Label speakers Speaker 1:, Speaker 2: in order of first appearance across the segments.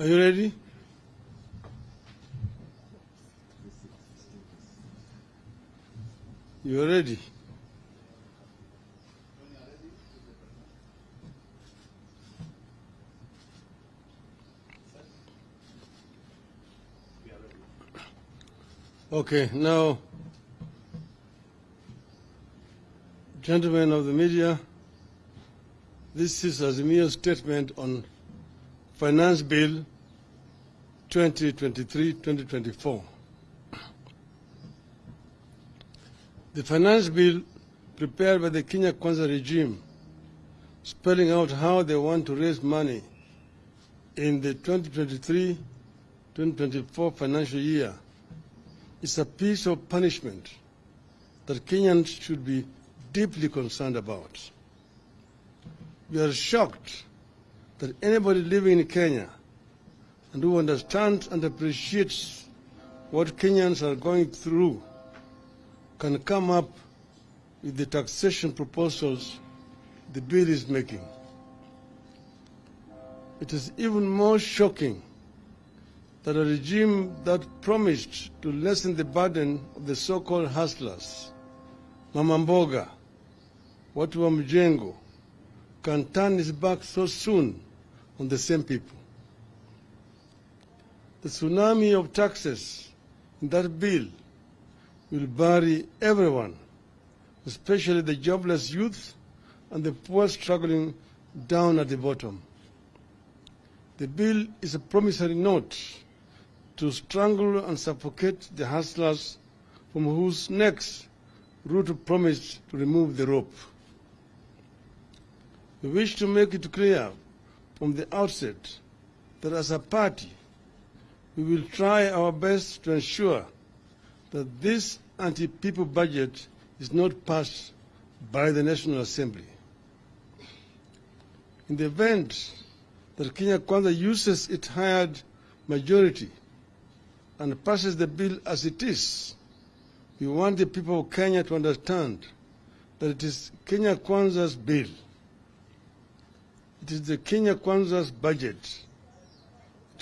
Speaker 1: Are you ready? You're ready. Okay, now, gentlemen of the media, this is Azimio's statement on Finance Bill 2023-2024. The finance bill prepared by the Kenya Kwanza regime, spelling out how they want to raise money in the 2023-2024 financial year, is a piece of punishment that Kenyans should be deeply concerned about. We are shocked that anybody living in Kenya and who understands and appreciates what Kenyans are going through can come up with the taxation proposals the bill is making. It is even more shocking that a regime that promised to lessen the burden of the so-called hustlers, Mama Mboga, watu wa mjengo, can turn its back so soon on the same people. The tsunami of taxes in that bill will bury everyone, especially the jobless youth and the poor struggling down at the bottom. The bill is a promissory note to strangle and suffocate the hustlers from whose necks Ruto promised to remove the rope. We wish to make it clear from the outset that as a party, we will try our best to ensure that this anti-people budget is not passed by the National Assembly. In the event that Kenya Kwanza uses its hired majority and passes the bill as it is, we want the people of Kenya to understand that it is Kenya Kwanza's bill. It is the Kenya Kwanza's budget.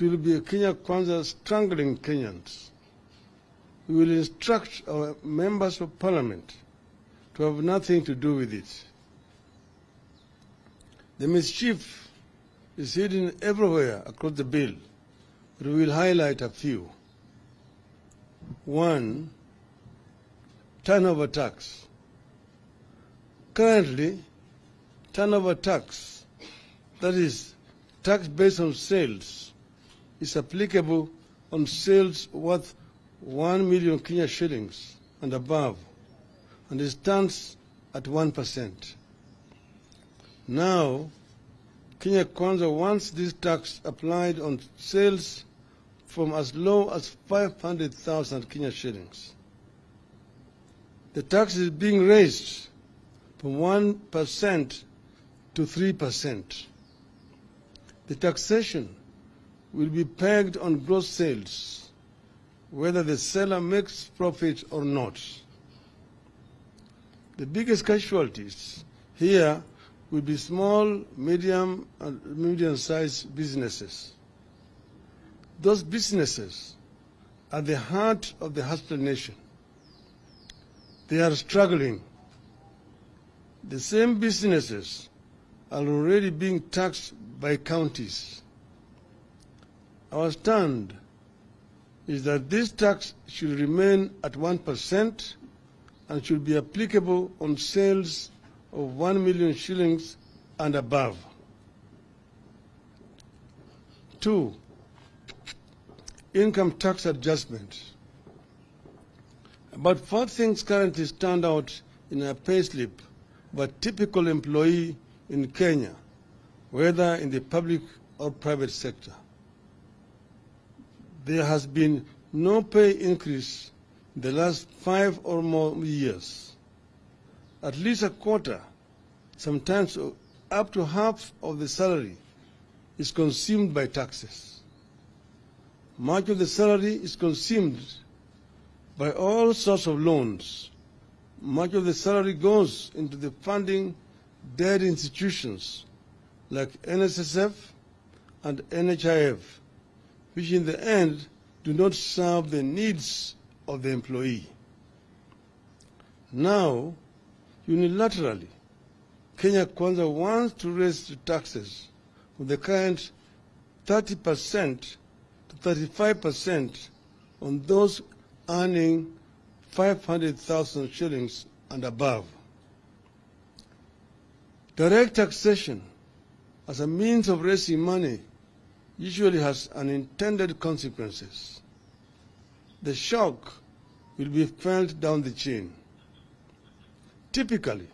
Speaker 1: It will be a Kenya Kwanza strangling Kenyans. We will instruct our members of parliament to have nothing to do with it. The mischief is hidden everywhere across the bill, but we will highlight a few. One, turnover tax. Currently, turnover tax, that is, tax based on sales, is applicable on sales worth 1 million Kenya shillings and above, and it stands at 1%. Now, Kenya Kwanza wants this tax applied on sales from as low as 500,000 Kenya shillings. The tax is being raised from 1% to 3%. The taxation will be pegged on gross sales, whether the seller makes profit or not. The biggest casualties here will be small, medium, and medium-sized businesses. Those businesses are the heart of the hustler nation. They are struggling. The same businesses are already being taxed by counties. Our stand is that this tax should remain at 1% and should be applicable on sales of 1 million shillings and above. Two, income tax adjustment. About four things currently stand out in a payslip of a typical employee in Kenya, whether in the public or private sector. There has been no pay increase in the last five or more years. At least a quarter, sometimes up to half of the salary is consumed by taxes. Much of the salary is consumed by all sorts of loans. Much of the salary goes into the funding dead institutions like NSSF and NHIF which in the end do not serve the needs of the employee. Now, unilaterally, Kenya Kwanza wants to raise taxes from the current 30% to 35% on those earning 500,000 shillings and above. Direct taxation as a means of raising money usually has unintended consequences. The shock will be felt down the chain. Typically,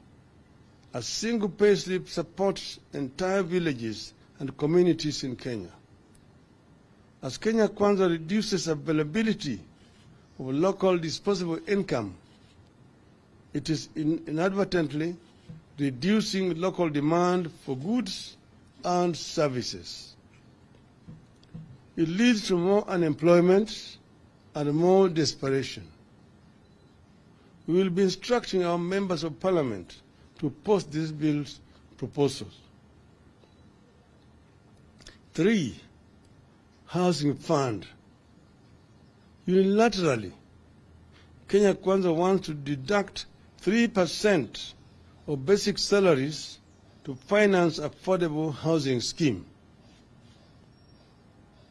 Speaker 1: a single payslip supports entire villages and communities in Kenya. As Kenya Kwanza reduces availability of local disposable income, it is inadvertently reducing local demand for goods and services. It leads to more unemployment and more desperation. We will be instructing our members of parliament to post these bill's proposals. Three, housing fund. Unilaterally, Kenya Kwanza wants to deduct 3% of basic salaries to finance affordable housing scheme.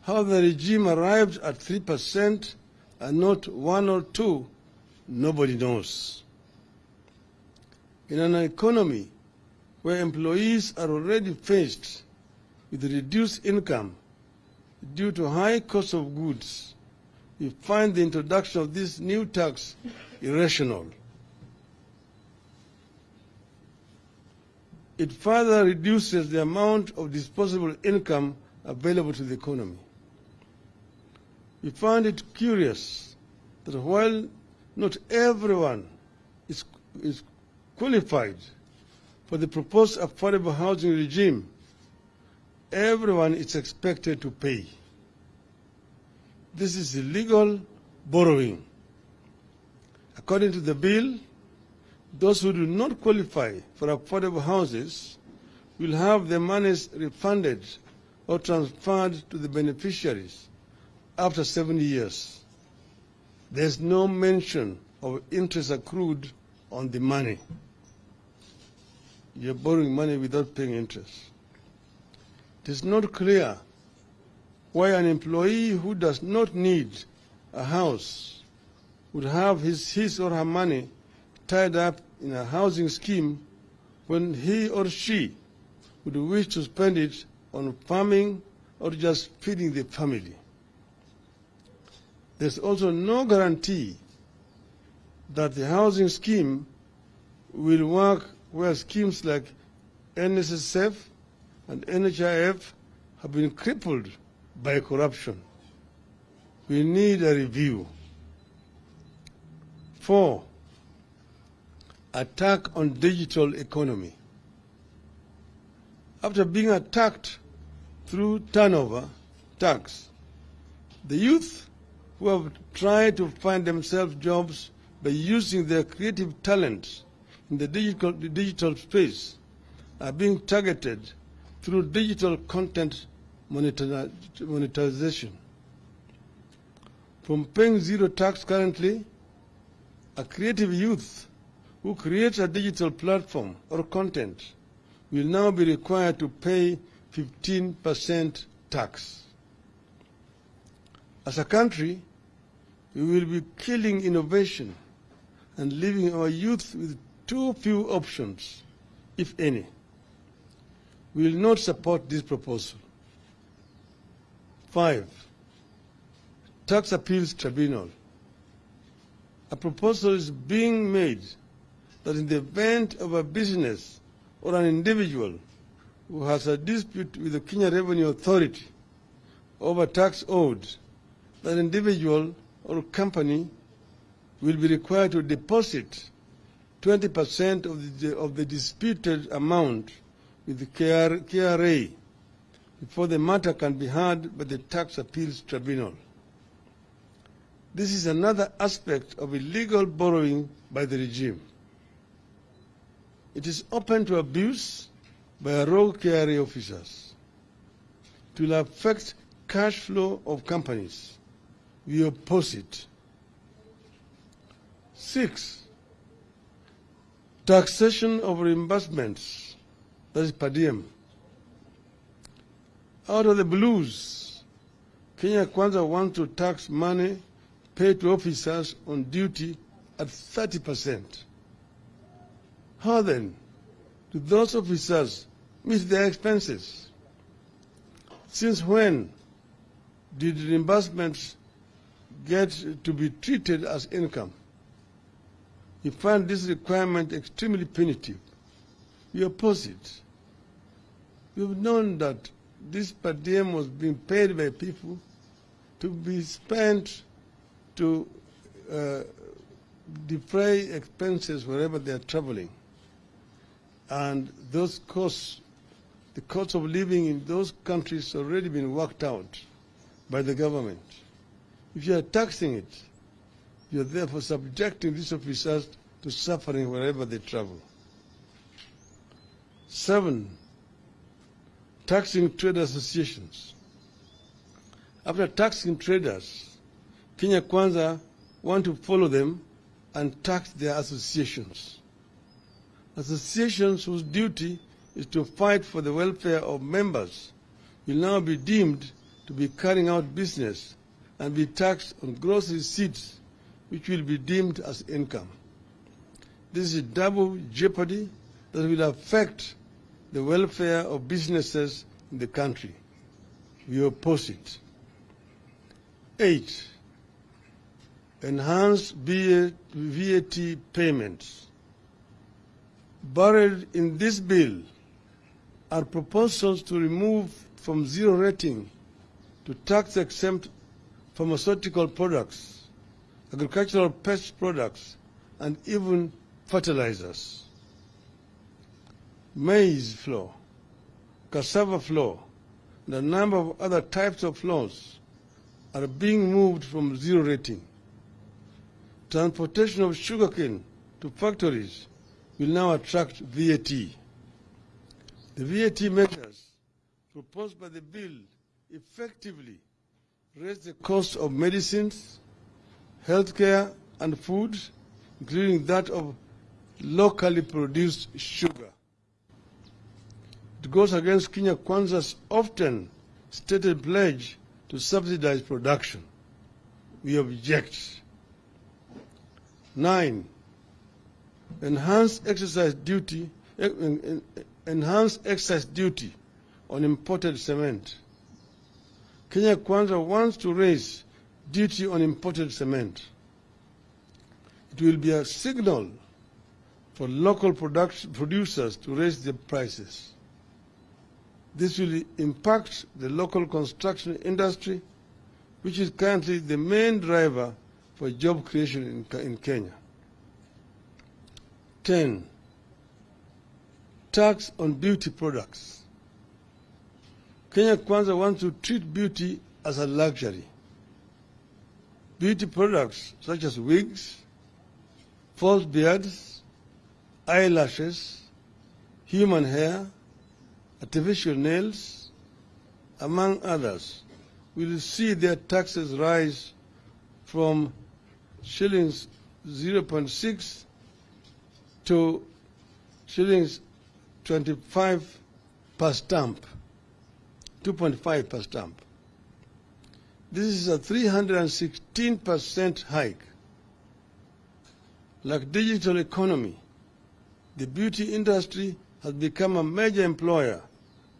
Speaker 1: How the regime arrived at 3% and not 1 or 2, nobody knows. In an economy where employees are already faced with reduced income due to high cost of goods, we find the introduction of this new tax irrational. It further reduces the amount of disposable income available to the economy. We find it curious that while not everyone is, is qualified for the proposed affordable housing regime, everyone is expected to pay. This is illegal borrowing. According to the bill, those who do not qualify for affordable houses will have their monies refunded or transferred to the beneficiaries after 70 years. There's no mention of interest accrued on the money. You're borrowing money without paying interest. It is not clear why an employee who does not need a house would have his, his or her money tied up in a housing scheme when he or she would wish to spend it on farming or just feeding the family. There's also no guarantee that the housing scheme will work where schemes like NSSF and NHIF have been crippled by corruption. We need a review. Four, attack on digital economy. After being attacked through turnover tax, the youth who have tried to find themselves jobs by using their creative talents in the digital, the digital space are being targeted through digital content monetization. From paying zero tax currently, a creative youth who creates a digital platform or content will now be required to pay 15% tax. As a country, we will be killing innovation and leaving our youth with too few options, if any. We will not support this proposal. Five, tax appeals tribunal. A proposal is being made that in the event of a business or an individual who has a dispute with the Kenya Revenue Authority over tax owed, that individual or company will be required to deposit 20% of the, of the disputed amount with the KRA before the matter can be heard by the Tax Appeals Tribunal. This is another aspect of illegal borrowing by the regime. It is open to abuse by rogue KRA officers. It will affect cash flow of companies. We oppose it. Six, taxation of reimbursements, that is per diem. Out of the blues, Kenya Kwanza wants to tax money paid to officers on duty at 30%. How then do those officers meet their expenses? Since when did reimbursements get to be treated as income? We find this requirement extremely punitive. We oppose it. We've known that this per diem was being paid by people to be spent to uh, defray expenses wherever they are traveling. And those costs, the cost of living in those countries already been worked out by the government. If you are taxing it, you are therefore subjecting these officers to suffering wherever they travel. Seven, taxing trade associations. After taxing traders, Kenya Kwanza want to follow them and tax their associations. Associations whose duty is to fight for the welfare of members will now be deemed to be carrying out business and be taxed on gross receipts which will be deemed as income. This is a double jeopardy that will affect the welfare of businesses in the country. We oppose it. Eight, enhanced VAT payments. Buried in this bill are proposals to remove from zero rating to tax exempt pharmaceutical products, agricultural pest products, and even fertilizers. Maize flour, cassava flour, and a number of other types of flours are being moved from zero rating. Transportation of sugarcane to factories will now attract VAT. The VAT measures proposed by the bill effectively raise the cost of medicines, healthcare, and food, including that of locally produced sugar. It goes against Kenya Kwanza's often stated pledge to subsidize production. We object. Nine, enhanced exercise duty, enhanced excise duty on imported cement. Kenya Kwanza wants to raise duty on imported cement. It will be a signal for local producers to raise their prices. This will impact the local construction industry, which is currently the main driver for job creation in, in Kenya. 10. Tax on beauty products. Kenya Kwanza wants to treat beauty as a luxury. Beauty products such as wigs, false beards, eyelashes, human hair, artificial nails, among others, will see their taxes rise from shillings 0.6 to shillings 25 per stamp, 2.5 per stamp. This is a 316% hike. Like digital economy, the beauty industry has become a major employer,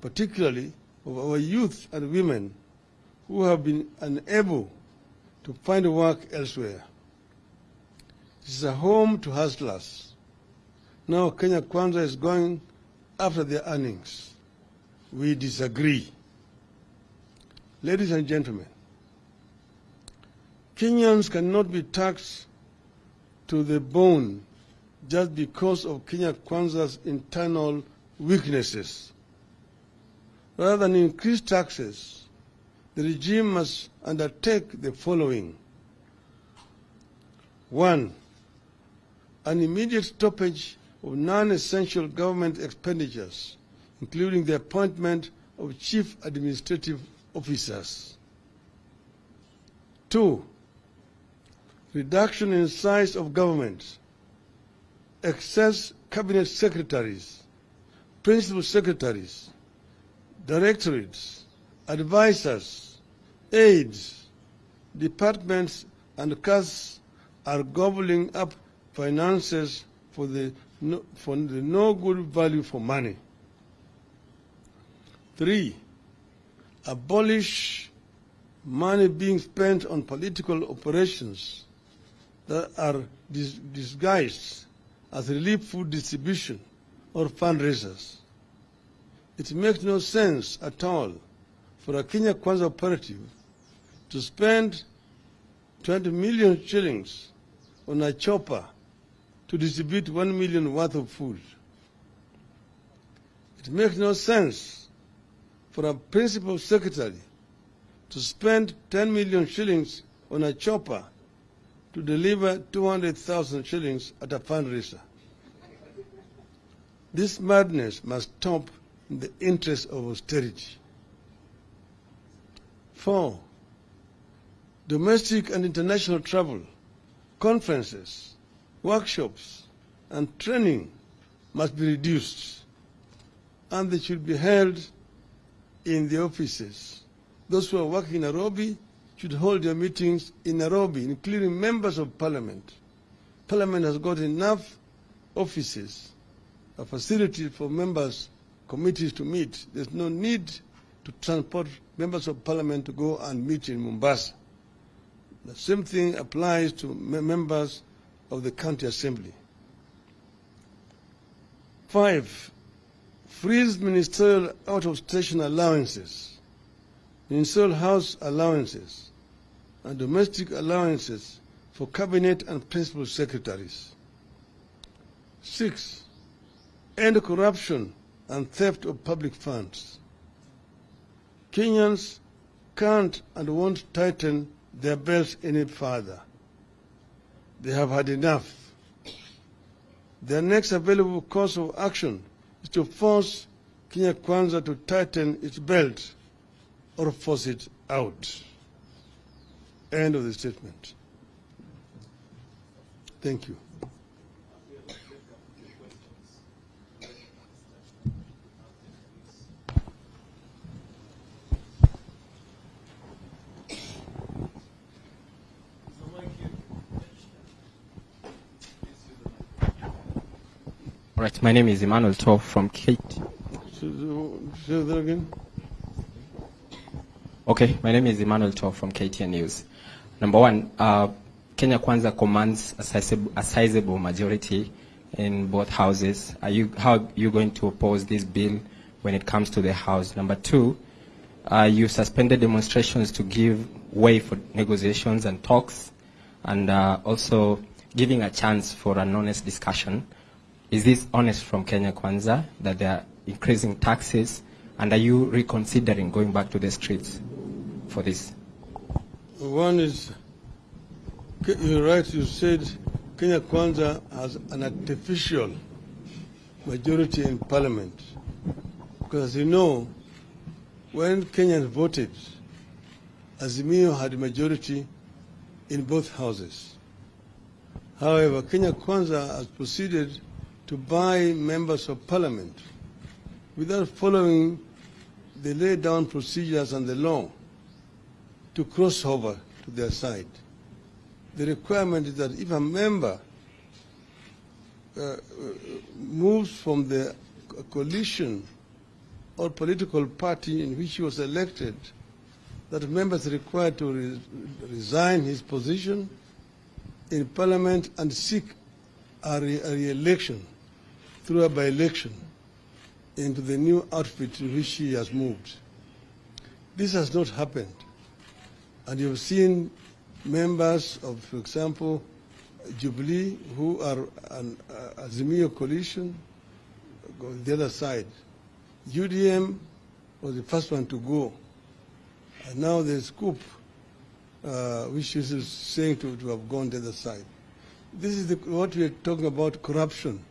Speaker 1: particularly of our youth and women who have been unable to find work elsewhere. It is a home to hustlers. Now Kenya Kwanza is going after their earnings. We disagree. Ladies and gentlemen, Kenyans cannot be taxed to the bone just because of Kenya Kwanza's internal weaknesses. Rather than increase taxes, the regime must undertake the following. One, an immediate stoppage of non-essential government expenditures, including the appointment of chief administrative officers. Two, reduction in size of government, excess cabinet secretaries, principal secretaries, directorates, advisors, aides, departments, and casts are gobbling up finances for the no, for the no good value for money. Three, abolish money being spent on political operations that are dis disguised as relief food distribution or fundraisers. It makes no sense at all for a Kenya Kwanza operative to spend 20 million shillings on a chopper to distribute 1 million worth of food. It makes no sense for a principal secretary to spend 10 million shillings on a chopper to deliver 200,000 shillings at a fundraiser. This madness must stop in the interest of austerity. Four, domestic and international travel, conferences, workshops, and training must be reduced, and they should be held in the offices. Those who are working in Nairobi should hold their meetings in Nairobi, including members of parliament. Parliament has got enough offices, a facility for members, committees to meet. There's no need to transport members of parliament to go and meet in Mombasa. The same thing applies to members of the county assembly. Five, freeze ministerial out-of-station allowances, ministerial house allowances, and domestic allowances for cabinet and principal secretaries. Six, end corruption and theft of public funds. Kenyans can't and won't tighten their belts any further. They have had enough. Their next available course of action to force Kenya Kwanza to tighten its belt or force it out. End of the statement. Thank you.
Speaker 2: Right, my name is Emmanuel Toff from Kate.
Speaker 1: Say that again.
Speaker 2: Okay, my name is Emmanuel Toff from KTN News. Number one, uh, Kenya Kwanza commands a sizable, a sizable majority in both houses. Are you, how are you going to oppose this bill when it comes to the House? Number two, uh, you suspended demonstrations to give way for negotiations and talks, and uh, also giving a chance for an honest discussion. Is this honest from Kenya Kwanza that they are increasing taxes, and are you reconsidering going back to the streets for this?
Speaker 1: One is, you're right, you said Kenya Kwanza has an artificial majority in parliament. Because as you know, when Kenyans voted, Azimio had a majority in both houses. However, Kenya Kwanza has proceeded to buy members of parliament without following the laid down procedures and the law to cross over to their side. The requirement is that if a member uh, moves from the coalition or political party in which he was elected, that member is required to re resign his position in parliament and seek a re-election re through a by-election into the new outfit in which he has moved. This has not happened. And you've seen members of, for example, Jubilee, who are an uh, Azimio coalition, go the other side. UDM was the first one to go. And now there's COOP, uh, which is saying to, to have gone the other side. This is the, what we are talking about, corruption.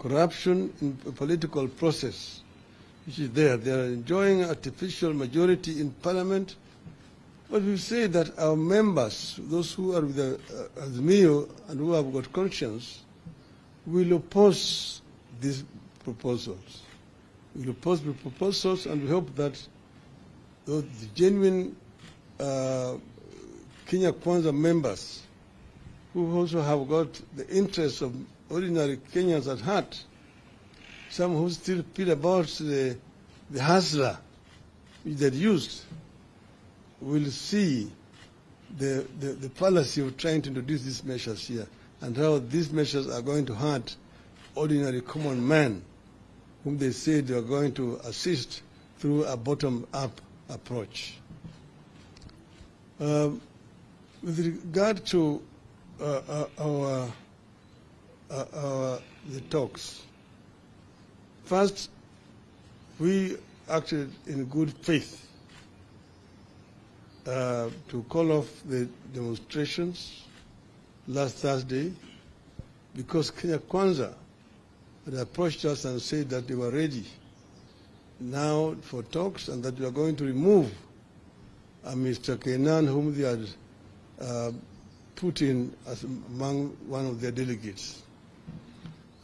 Speaker 1: Corruption in political process, which is there. They are enjoying artificial majority in parliament But we say that our members, those who are with the uh, and who have got conscience, will oppose these proposals. We'll oppose the proposals and we hope that the genuine uh, Kenya Kwanza members who also have got the interests of ordinary Kenyans at heart, some who still feel about the, the hustler that used, will see the, the, the of trying to introduce these measures here and how these measures are going to hurt ordinary common man whom they say they are going to assist through a bottom-up approach. Um, with regard to uh, uh, our, uh, the talks, first, we acted in good faith uh, to call off the demonstrations last Thursday because Kenya Kwanza had approached us and said that they were ready now for talks and that we are going to remove uh, Mr. Kenan, whom they had uh, put in as among one of their delegates.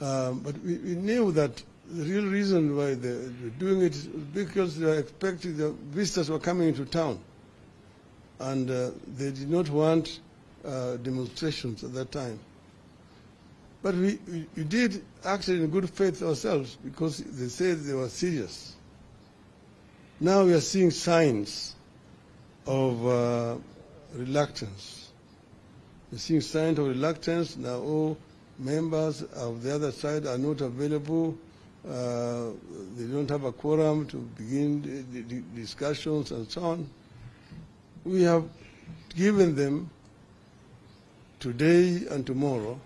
Speaker 1: Um, but we, we, knew that the real reason why they were doing it is because they were expecting the visitors were coming into town. And uh, they did not want uh, demonstrations at that time. But we, we, did act in good faith ourselves because they said they were serious. Now we are seeing signs of uh, reluctance. We're seeing signs of reluctance. Now all members of the other side are not available. Uh, they don't have a quorum to begin the, the discussions and so on. We have given them today and tomorrow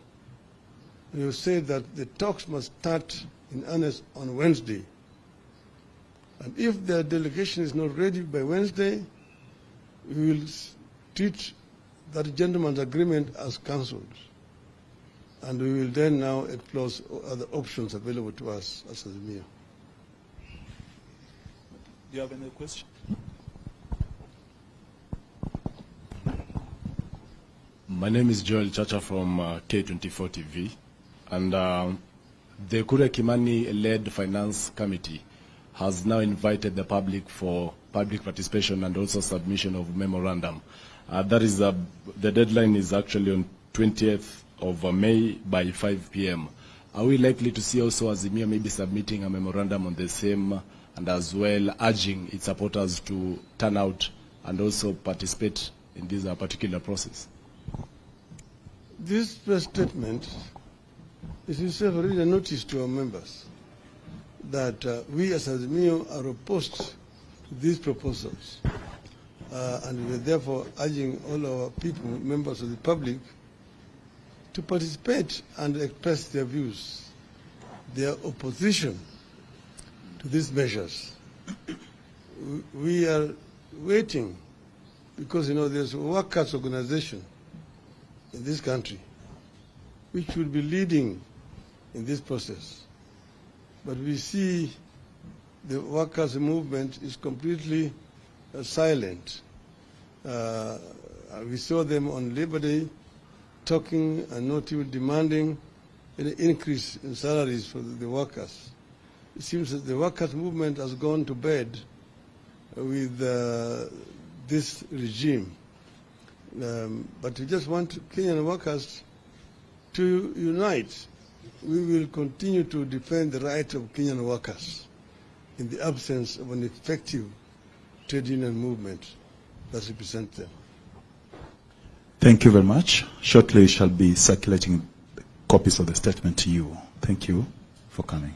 Speaker 1: you said that the talks must start in earnest on Wednesday. And if their delegation is not ready by Wednesday, we will treat that gentleman's agreement as cancelled. And we will then now explore other options available to us as Azimio.
Speaker 3: Do you have any questions?
Speaker 4: My name is Joel Chacha from uh, K24 TV. And uh, the Kuria Kimani-led finance committee has now invited the public for public participation and also submission of memorandum. Uh, that is uh, the deadline is actually on 20th of uh, May by 5 p.m. Are we likely to see also Azimio maybe submitting a memorandum on the same and as well urging its supporters to turn out and also participate in this uh, particular process?
Speaker 1: This statement is itself already a notice to our members that uh, we as Azimio are opposed to these proposals. Uh, and we are therefore urging all our people, members of the public, to participate and express their views, their opposition to these measures. we are waiting because, you know, there's a workers' organization in this country which will be leading in this process. But we see the workers' movement is completely uh, silent. Uh, we saw them on Labor Day talking and not even demanding an increase in salaries for the workers. It seems that the workers' movement has gone to bed with uh, this regime. Um, but we just want Kenyan workers to unite we will continue to defend the right of Kenyan workers in the absence of an effective trade union movement that represents them.
Speaker 5: Thank you very much. Shortly, we shall be circulating copies of the statement to you. Thank you for coming.